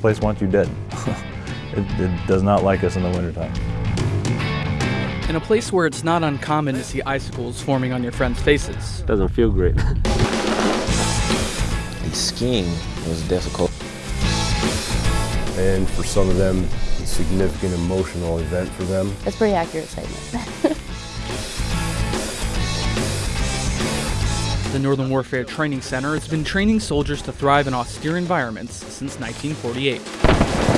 place wants you dead. it, it does not like us in the wintertime. In a place where it's not uncommon to see icicles forming on your friends' faces. Doesn't feel great. the skiing was difficult. And for some of them, a significant emotional event for them. It's pretty accurate statement. The Northern Warfare Training Center has been training soldiers to thrive in austere environments since 1948.